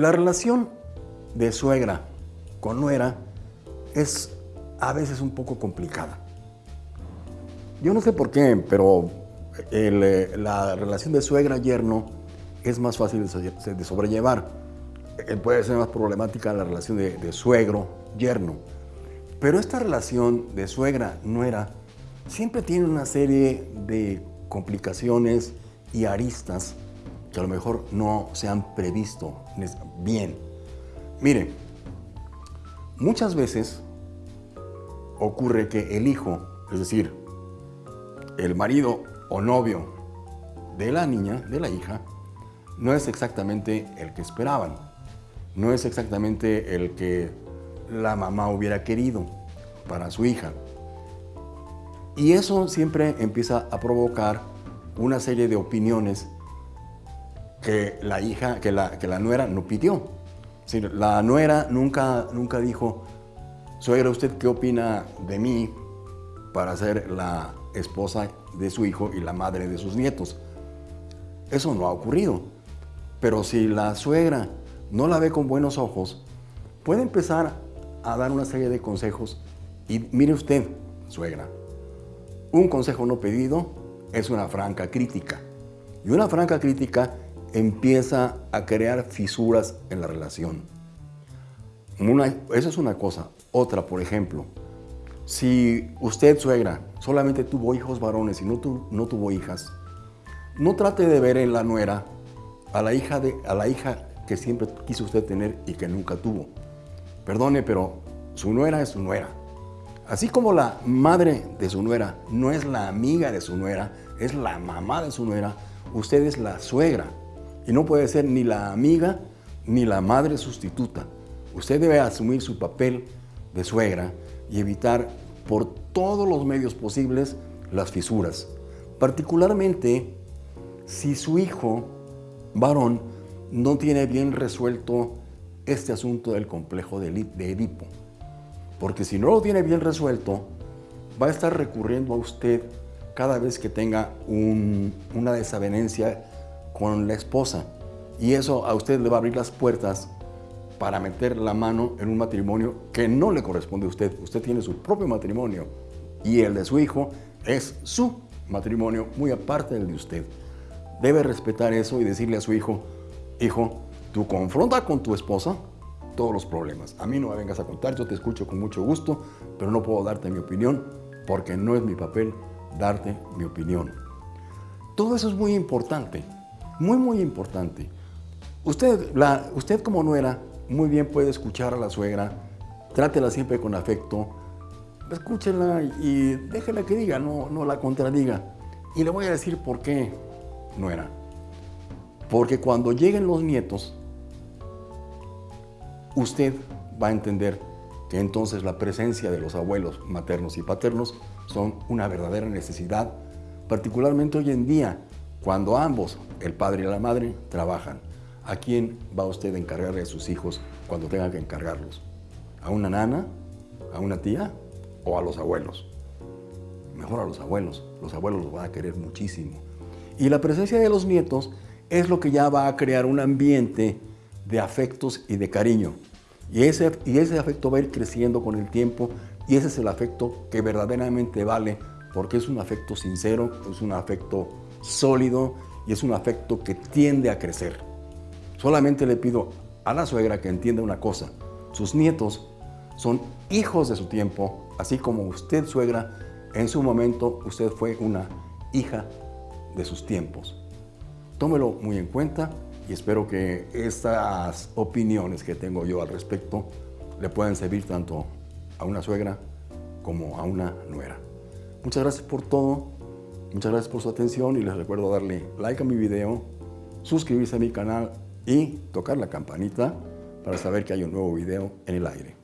La relación de suegra con nuera es a veces un poco complicada. Yo no sé por qué, pero eh, la relación de suegra-yerno es más fácil de sobrellevar. Eh, puede ser más problemática la relación de, de suegro-yerno. Pero esta relación de suegra-nuera siempre tiene una serie de complicaciones y aristas que a lo mejor no se han previsto bien. Mire, muchas veces ocurre que el hijo, es decir, el marido o novio de la niña, de la hija, no es exactamente el que esperaban, no es exactamente el que la mamá hubiera querido para su hija. Y eso siempre empieza a provocar una serie de opiniones que la hija, que la, que la nuera no pidió. la nuera nunca, nunca dijo, suegra, ¿usted qué opina de mí para ser la esposa de su hijo y la madre de sus nietos? Eso no ha ocurrido. Pero si la suegra no la ve con buenos ojos, puede empezar a dar una serie de consejos. Y mire usted, suegra, un consejo no pedido es una franca crítica. Y una franca crítica empieza a crear fisuras en la relación. eso es una cosa. Otra, por ejemplo, si usted, suegra, solamente tuvo hijos varones y no, no tuvo hijas, no trate de ver en la nuera a la, hija de, a la hija que siempre quiso usted tener y que nunca tuvo. Perdone, pero su nuera es su nuera. Así como la madre de su nuera no es la amiga de su nuera, es la mamá de su nuera, usted es la suegra. Y no puede ser ni la amiga ni la madre sustituta. Usted debe asumir su papel de suegra y evitar por todos los medios posibles las fisuras. Particularmente si su hijo varón no tiene bien resuelto este asunto del complejo de Edipo. Porque si no lo tiene bien resuelto, va a estar recurriendo a usted cada vez que tenga una desavenencia con la esposa. Y eso a usted le va a abrir las puertas para meter la mano en un matrimonio que no le corresponde a usted. Usted tiene su propio matrimonio y el de su hijo es su matrimonio, muy aparte del de usted. Debe respetar eso y decirle a su hijo, hijo, tú confronta con tu esposa todos los problemas. A mí no me vengas a contar, yo te escucho con mucho gusto, pero no puedo darte mi opinión porque no es mi papel darte mi opinión. Todo eso es muy importante, muy, muy importante. Usted, usted como nuera, muy bien puede escuchar a la suegra, trátela siempre con afecto, escúchela y déjela que diga, no, no la contradiga. Y le voy a decir por qué, nuera. Porque cuando lleguen los nietos, usted va a entender que entonces la presencia de los abuelos maternos y paternos son una verdadera necesidad, particularmente hoy en día, cuando ambos, el padre y la madre, trabajan. ¿A quién va usted a encargarle a sus hijos cuando tenga que encargarlos? ¿A una nana? ¿A una tía? ¿O a los abuelos? Mejor a los abuelos. Los abuelos los van a querer muchísimo. Y la presencia de los nietos es lo que ya va a crear un ambiente de afectos y de cariño. Y ese, y ese afecto va a ir creciendo con el tiempo y ese es el afecto que verdaderamente vale porque es un afecto sincero, es un afecto sólido y es un afecto que tiende a crecer. Solamente le pido a la suegra que entienda una cosa, sus nietos son hijos de su tiempo, así como usted, suegra, en su momento usted fue una hija de sus tiempos. Tómelo muy en cuenta y espero que estas opiniones que tengo yo al respecto le puedan servir tanto a una suegra como a una nuera. Muchas gracias por todo, muchas gracias por su atención y les recuerdo darle like a mi video, suscribirse a mi canal y tocar la campanita para saber que hay un nuevo video en el aire.